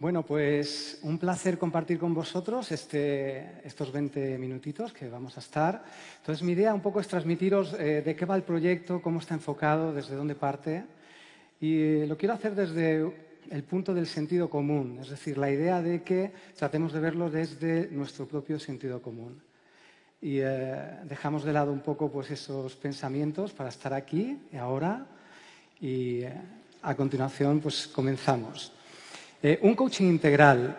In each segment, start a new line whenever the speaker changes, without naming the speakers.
Bueno, pues un placer compartir con vosotros este, estos 20 minutitos que vamos a estar. Entonces, mi idea un poco es transmitiros eh, de qué va el proyecto, cómo está enfocado, desde dónde parte. Y eh, lo quiero hacer desde el punto del sentido común, es decir, la idea de que tratemos de verlo desde nuestro propio sentido común. Y eh, dejamos de lado un poco pues, esos pensamientos para estar aquí y ahora. Y a continuación, pues comenzamos. Eh, un coaching integral.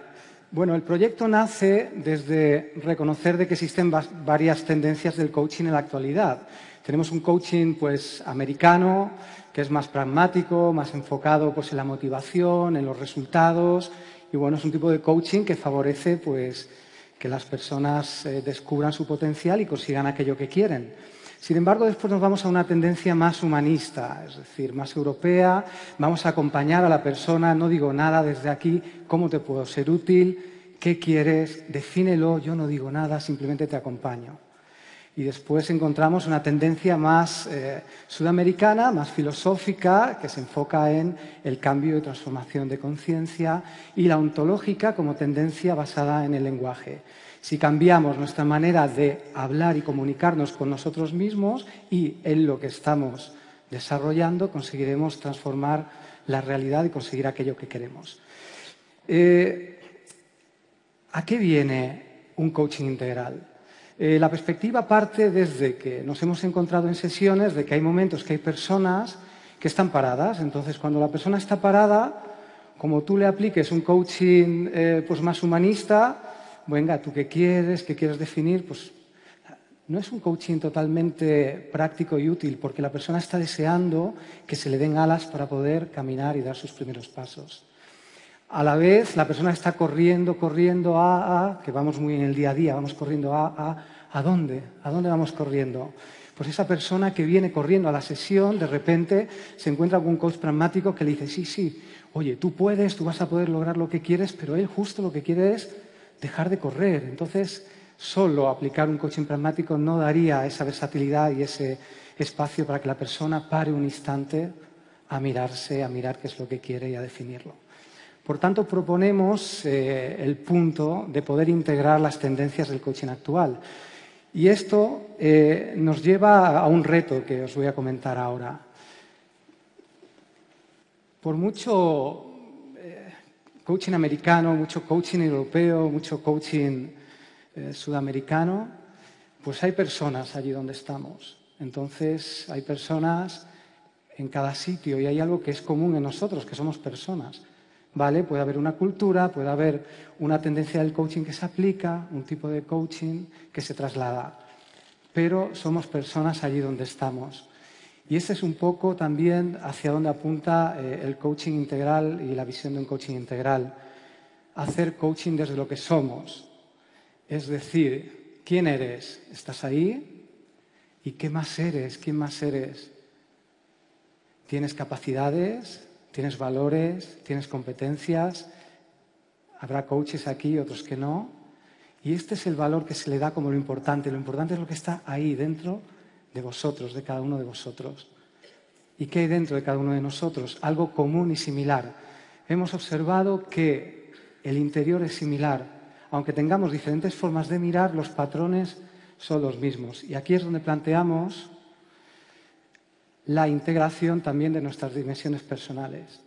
Bueno, el proyecto nace desde reconocer de que existen varias tendencias del coaching en la actualidad. Tenemos un coaching pues americano, que es más pragmático, más enfocado pues en la motivación, en los resultados y bueno, es un tipo de coaching que favorece pues que las personas eh, descubran su potencial y consigan aquello que quieren. Sin embargo, después nos vamos a una tendencia más humanista, es decir, más europea. Vamos a acompañar a la persona, no digo nada desde aquí, cómo te puedo ser útil, qué quieres, defínelo, yo no digo nada, simplemente te acompaño. Y después encontramos una tendencia más eh, sudamericana, más filosófica, que se enfoca en el cambio y transformación de conciencia, y la ontológica como tendencia basada en el lenguaje. Si cambiamos nuestra manera de hablar y comunicarnos con nosotros mismos y en lo que estamos desarrollando, conseguiremos transformar la realidad y conseguir aquello que queremos. Eh, ¿A qué viene un coaching integral? Eh, la perspectiva parte desde que nos hemos encontrado en sesiones de que hay momentos que hay personas que están paradas. Entonces, cuando la persona está parada, como tú le apliques un coaching eh, pues más humanista, venga, ¿tú qué quieres? ¿Qué quieres definir? Pues no es un coaching totalmente práctico y útil, porque la persona está deseando que se le den alas para poder caminar y dar sus primeros pasos. A la vez, la persona está corriendo, corriendo a, a, que vamos muy en el día a día, vamos corriendo a, a, ¿a dónde? ¿A dónde vamos corriendo? Pues esa persona que viene corriendo a la sesión, de repente se encuentra con un coach pragmático que le dice, sí, sí, oye, tú puedes, tú vas a poder lograr lo que quieres, pero él justo lo que quiere es dejar de correr. Entonces, solo aplicar un coaching pragmático no daría esa versatilidad y ese espacio para que la persona pare un instante a mirarse, a mirar qué es lo que quiere y a definirlo. Por tanto, proponemos eh, el punto de poder integrar las tendencias del coaching actual. Y esto eh, nos lleva a un reto que os voy a comentar ahora. Por mucho coaching americano, mucho coaching europeo, mucho coaching eh, sudamericano, pues hay personas allí donde estamos. Entonces, hay personas en cada sitio y hay algo que es común en nosotros, que somos personas. ¿Vale? Puede haber una cultura, puede haber una tendencia del coaching que se aplica, un tipo de coaching que se traslada. Pero somos personas allí donde estamos. Y ese es un poco también hacia dónde apunta eh, el coaching integral y la visión de un coaching integral. Hacer coaching desde lo que somos. Es decir, ¿quién eres? ¿Estás ahí? ¿Y qué más eres? ¿Quién más eres? ¿Tienes capacidades? ¿Tienes valores? ¿Tienes competencias? Habrá coaches aquí, otros que no. Y este es el valor que se le da como lo importante. Lo importante es lo que está ahí dentro de vosotros, de cada uno de vosotros. ¿Y qué hay dentro de cada uno de nosotros? Algo común y similar. Hemos observado que el interior es similar. Aunque tengamos diferentes formas de mirar, los patrones son los mismos. Y aquí es donde planteamos la integración también de nuestras dimensiones personales.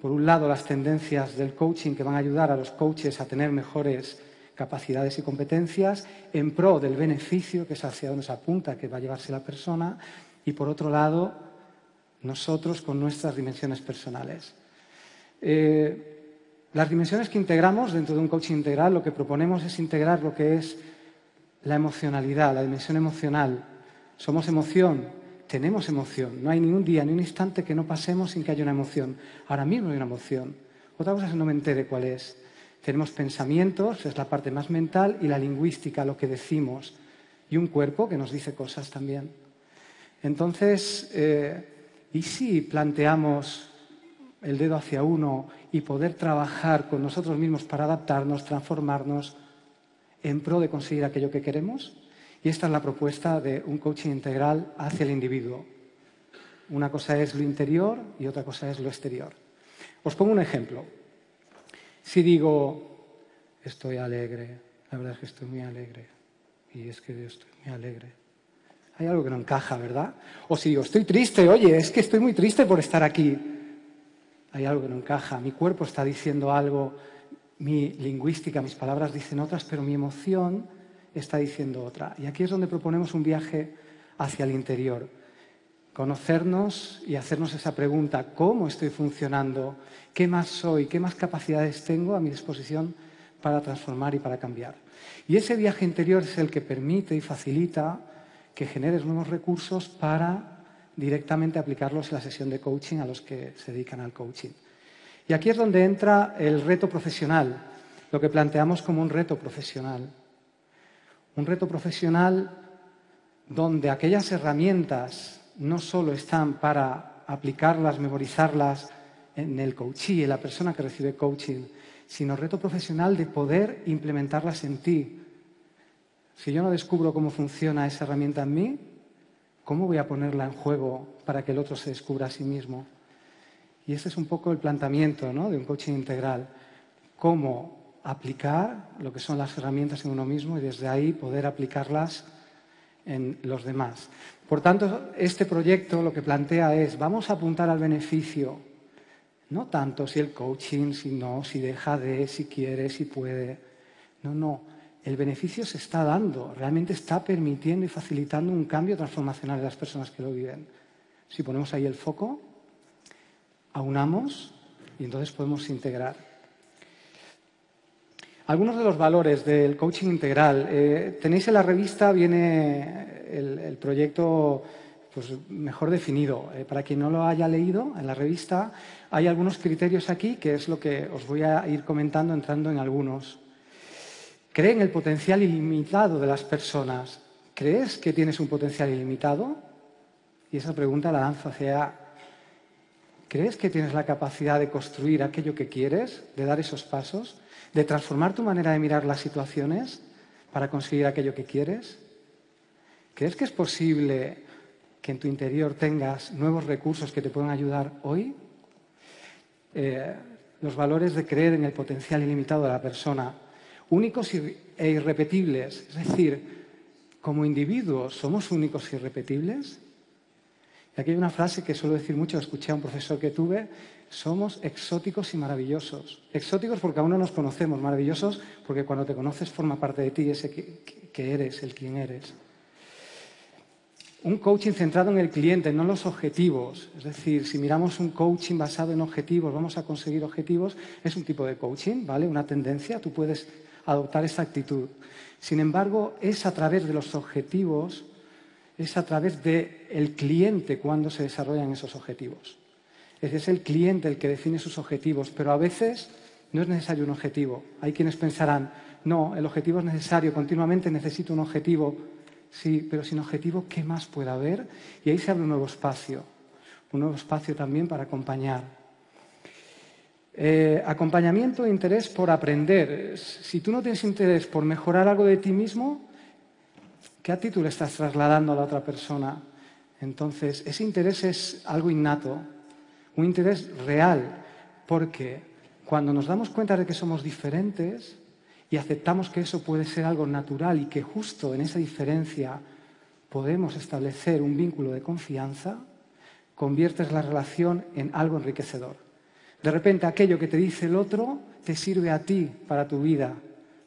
Por un lado, las tendencias del coaching que van a ayudar a los coaches a tener mejores capacidades y competencias en pro del beneficio, que es hacia donde se apunta, que va a llevarse la persona, y por otro lado, nosotros con nuestras dimensiones personales. Eh, las dimensiones que integramos dentro de un coaching integral, lo que proponemos es integrar lo que es la emocionalidad, la dimensión emocional. Somos emoción, tenemos emoción. No hay ni un día, ni un instante que no pasemos sin que haya una emoción. Ahora mismo hay una emoción. Otra cosa es que no me entere cuál es. Tenemos pensamientos, es la parte más mental, y la lingüística, lo que decimos, y un cuerpo que nos dice cosas también. Entonces, eh, ¿y si planteamos el dedo hacia uno y poder trabajar con nosotros mismos para adaptarnos, transformarnos en pro de conseguir aquello que queremos? Y esta es la propuesta de un coaching integral hacia el individuo. Una cosa es lo interior y otra cosa es lo exterior. Os pongo un ejemplo. Si digo, estoy alegre, la verdad es que estoy muy alegre, y es que estoy muy alegre, hay algo que no encaja, ¿verdad? O si digo, estoy triste, oye, es que estoy muy triste por estar aquí, hay algo que no encaja, mi cuerpo está diciendo algo, mi lingüística, mis palabras dicen otras, pero mi emoción está diciendo otra. Y aquí es donde proponemos un viaje hacia el interior. Conocernos y hacernos esa pregunta, ¿cómo estoy funcionando? ¿Qué más soy? ¿Qué más capacidades tengo a mi disposición para transformar y para cambiar? Y ese viaje interior es el que permite y facilita que generes nuevos recursos para directamente aplicarlos en la sesión de coaching a los que se dedican al coaching. Y aquí es donde entra el reto profesional, lo que planteamos como un reto profesional. Un reto profesional donde aquellas herramientas no solo están para aplicarlas, memorizarlas en el coachee, en la persona que recibe coaching, sino reto profesional de poder implementarlas en ti. Si yo no descubro cómo funciona esa herramienta en mí, ¿cómo voy a ponerla en juego para que el otro se descubra a sí mismo? Y ese es un poco el planteamiento de un coaching integral. Cómo aplicar lo que son las herramientas en uno mismo y desde ahí poder aplicarlas en los demás. Por tanto, este proyecto lo que plantea es, vamos a apuntar al beneficio, no tanto si el coaching, si no, si deja de, si quiere, si puede. No, no. El beneficio se está dando, realmente está permitiendo y facilitando un cambio transformacional en las personas que lo viven. Si ponemos ahí el foco, aunamos y entonces podemos integrar. Algunos de los valores del coaching integral. Eh, tenéis en la revista, viene el, proyecto pues, mejor definido. Eh, para quien no lo haya leído, en la revista hay algunos criterios aquí, que es lo que os voy a ir comentando entrando en algunos. Cree en el potencial ilimitado de las personas. ¿Crees que tienes un potencial ilimitado? Y esa pregunta la lanzo hacia ¿Crees que tienes la capacidad de construir aquello que quieres, de dar esos pasos, de transformar tu manera de mirar las situaciones para conseguir aquello que quieres? ¿Crees que es posible que en tu interior tengas nuevos recursos que te puedan ayudar hoy? Eh, los valores de creer en el potencial ilimitado de la persona, únicos e irrepetibles, es decir, como individuos somos únicos e irrepetibles. Y aquí hay una frase que suelo decir mucho, escuché a un profesor que tuve, somos exóticos y maravillosos. Exóticos porque aún no nos conocemos, maravillosos porque cuando te conoces forma parte de ti ese que, eres, el quien eres. Un coaching centrado en el cliente, no en los objetivos. Es decir, si miramos un coaching basado en objetivos, vamos a conseguir objetivos, es un tipo de coaching, ¿vale? Una tendencia, tú puedes adoptar esa actitud. Sin embargo, es a través de los objetivos es a través del cliente cuando se desarrollan esos objetivos. Es el cliente el que define sus objetivos, pero a veces no es necesario un objetivo. Hay quienes pensarán, no, el objetivo es necesario, continuamente necesito un objetivo. Sí, pero sin objetivo, ¿qué más puede haber? Y ahí se abre un nuevo espacio, un nuevo espacio también para acompañar. Eh, acompañamiento e interés por aprender. Si tú no tienes interés por mejorar algo de ti mismo, ¿Qué actitud le estás trasladando a la otra persona? Entonces, ese interés es algo innato, un interés real, porque cuando nos damos cuenta de que somos diferentes y aceptamos que eso puede ser algo natural y que justo en esa diferencia podemos establecer un vínculo de confianza, conviertes la relación en algo enriquecedor. De repente aquello que te dice el otro te sirve a ti para tu vida,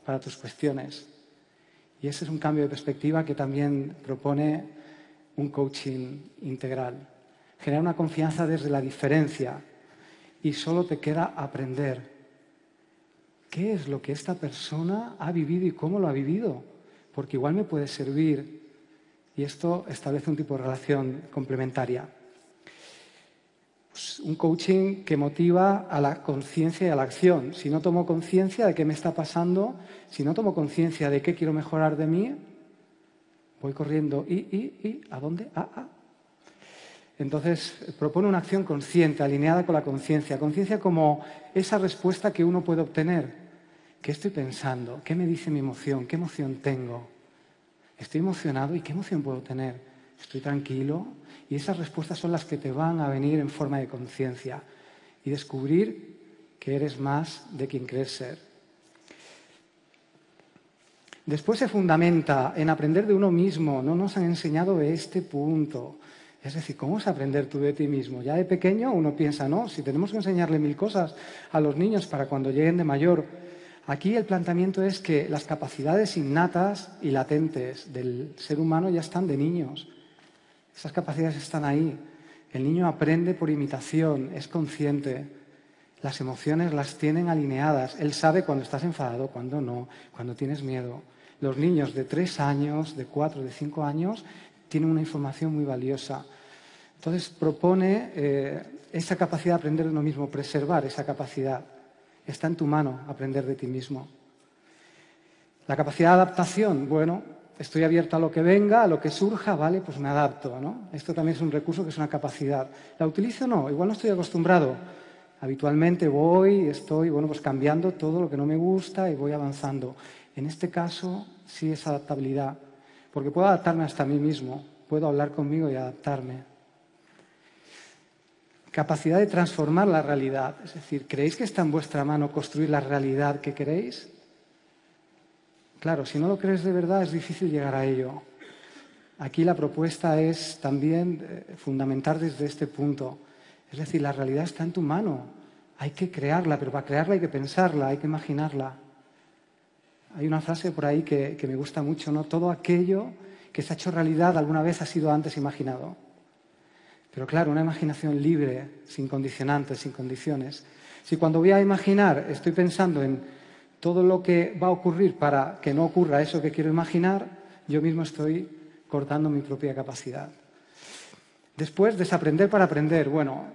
para tus cuestiones. Y ese es un cambio de perspectiva que también propone un coaching integral. Genera una confianza desde la diferencia y solo te queda aprender. ¿Qué es lo que esta persona ha vivido y cómo lo ha vivido? Porque igual me puede servir y esto establece un tipo de relación complementaria. Pues, un coaching que motiva a la conciencia y a la acción. Si no tomo conciencia de qué me está pasando, si no tomo conciencia de qué quiero mejorar de mí, voy corriendo y, y, y, ¿a dónde? Ah, ah. Entonces, propone una acción consciente, alineada con la conciencia. Conciencia como esa respuesta que uno puede obtener. ¿Qué estoy pensando? ¿Qué me dice mi emoción? ¿Qué emoción tengo? ¿Estoy emocionado y qué emoción puedo tener? ¿Estoy tranquilo? Y esas respuestas son las que te van a venir en forma de conciencia y descubrir que eres más de quien crees ser. Después se fundamenta en aprender de uno mismo. No nos han enseñado este punto. Es decir, ¿cómo es aprender tú de ti mismo? Ya de pequeño uno piensa, no, si tenemos que enseñarle mil cosas a los niños para cuando lleguen de mayor. Aquí el planteamiento es que las capacidades innatas y latentes del ser humano ya están de niños. Esas capacidades están ahí. El niño aprende por imitación, es consciente. Las emociones las tienen alineadas. Él sabe cuando estás enfadado, cuando no, cuando tienes miedo. Los niños de tres años, de cuatro, de cinco años tienen una información muy valiosa. Entonces propone eh, esa capacidad de aprender de uno mismo, preservar esa capacidad. Está en tu mano aprender de ti mismo. La capacidad de adaptación, bueno, estoy abierto a lo que venga, a lo que surja, vale, pues me adapto, ¿no? Esto también es un recurso que es una capacidad. ¿La utilizo? No, igual no estoy acostumbrado. Habitualmente voy, estoy, bueno, pues cambiando todo lo que no me gusta y voy avanzando. En este caso sí es adaptabilidad, porque puedo adaptarme hasta mí mismo, puedo hablar conmigo y adaptarme capacidad de transformar la realidad. Es decir, ¿creéis que está en vuestra mano construir la realidad que queréis? Claro, si no lo crees de verdad es difícil llegar a ello. Aquí la propuesta es también eh, fundamentar desde este punto. Es decir, la realidad está en tu mano. Hay que crearla, pero para crearla hay que pensarla, hay que imaginarla. Hay una frase por ahí que, me gusta mucho, ¿no? Todo aquello que se ha hecho realidad alguna vez ha sido antes imaginado. Pero claro, una imaginación libre, sin condicionantes, sin condiciones. Si cuando voy a imaginar estoy pensando en todo lo que va a ocurrir para que no ocurra eso que quiero imaginar, yo mismo estoy cortando mi propia capacidad. Después, desaprender para aprender. Bueno,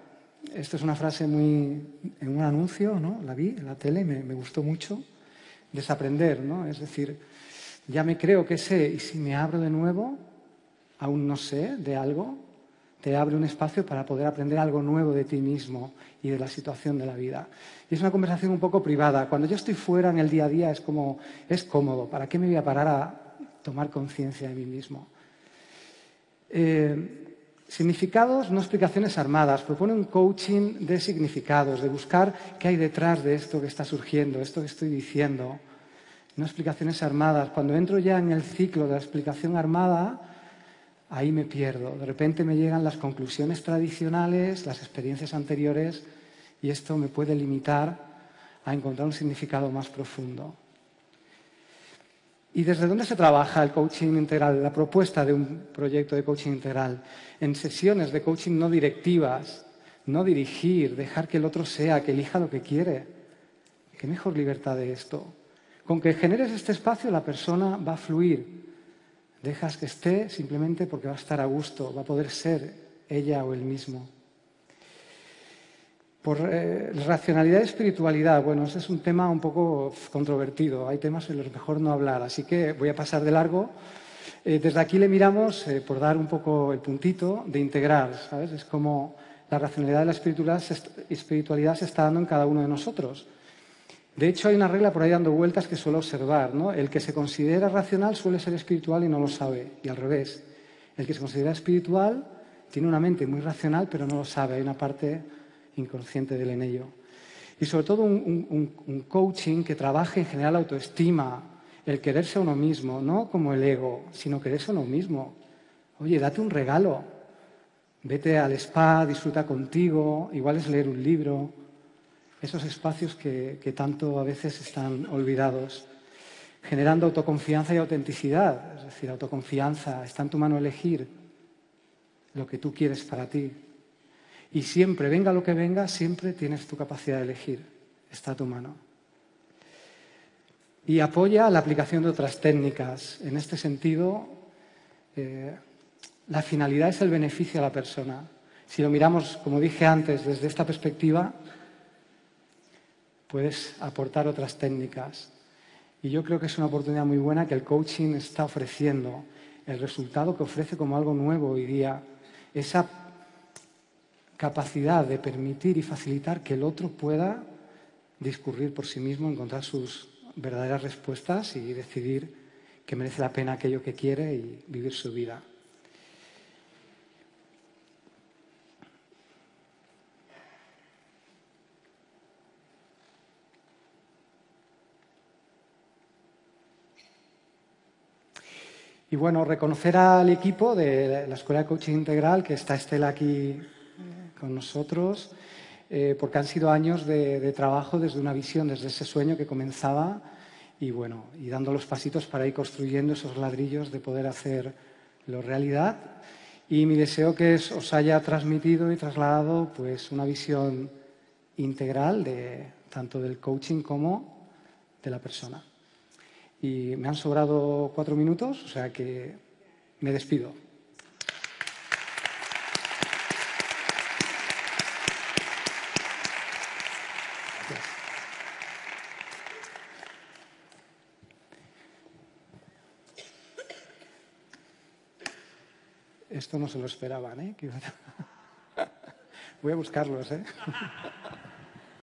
esto es una frase muy en un anuncio, ¿no? La vi en la tele, me, me gustó mucho. Desaprender, ¿no? Es decir, ya me creo que sé y si me abro de nuevo, aún no sé de algo, te abre un espacio para poder aprender algo nuevo de ti mismo y de la situación de la vida. Y es una conversación un poco privada. Cuando yo estoy fuera en el día a día es como, es cómodo. ¿Para qué me voy a parar a tomar conciencia de mí mismo? Eh, significados, no explicaciones armadas. Propone un coaching de significados, de buscar qué hay detrás de esto que está surgiendo, esto que estoy diciendo. No explicaciones armadas. Cuando entro ya en el ciclo de la explicación armada, ahí me pierdo. De repente me llegan las conclusiones tradicionales, las experiencias anteriores, y esto me puede limitar a encontrar un significado más profundo. ¿Y desde dónde se trabaja el coaching integral, la propuesta de un proyecto de coaching integral? En sesiones de coaching no directivas, no dirigir, dejar que el otro sea, que elija lo que quiere. ¿Qué mejor libertad de esto? Con que generes este espacio la persona va a fluir, Dejas que esté simplemente porque va a estar a gusto, va a poder ser ella o él mismo. Por eh, racionalidad y espiritualidad, bueno, ese es un tema un poco controvertido. Hay temas en los que mejor no hablar, así que voy a pasar de largo. Eh, desde aquí le miramos, eh, por dar un poco el puntito, de integrar, ¿sabes? Es como la racionalidad y la espiritualidad se está dando en cada uno de nosotros. De hecho, hay una regla por ahí dando vueltas que suelo observar. ¿no? El que se considera racional suele ser espiritual y no lo sabe, y al revés. El que se considera espiritual tiene una mente muy racional, pero no lo sabe. Hay una parte inconsciente del en ello. Y sobre todo un, coaching que trabaje en general la autoestima, el quererse a uno mismo, no como el ego, sino quererse a uno mismo. Oye, date un regalo. Vete al spa, disfruta contigo, igual es leer un libro, esos espacios que, tanto a veces están olvidados, generando autoconfianza y autenticidad. Es decir, autoconfianza, está en tu mano elegir lo que tú quieres para ti. Y siempre, venga lo que venga, siempre tienes tu capacidad de elegir. Está a tu mano. Y apoya la aplicación de otras técnicas. En este sentido, eh, la finalidad es el beneficio a la persona. Si lo miramos, como dije antes, desde esta perspectiva, puedes aportar otras técnicas. Y yo creo que es una oportunidad muy buena que el coaching está ofreciendo, el resultado que ofrece como algo nuevo hoy día, esa capacidad de permitir y facilitar que el otro pueda discurrir por sí mismo, encontrar sus verdaderas respuestas y decidir que merece la pena aquello que quiere y vivir su vida. Y bueno, reconocer al equipo de la Escuela de Coaching Integral, que está Estela aquí con nosotros, eh, porque han sido años de, trabajo desde una visión, desde ese sueño que comenzaba y bueno, y dando los pasitos para ir construyendo esos ladrillos de poder hacerlo realidad. Y mi deseo que os haya transmitido y trasladado pues una visión integral de tanto del coaching como de la persona. Y me han sobrado cuatro minutos, o sea que me despido. Esto no se lo esperaban, ¿eh? Voy a buscarlos, ¿eh?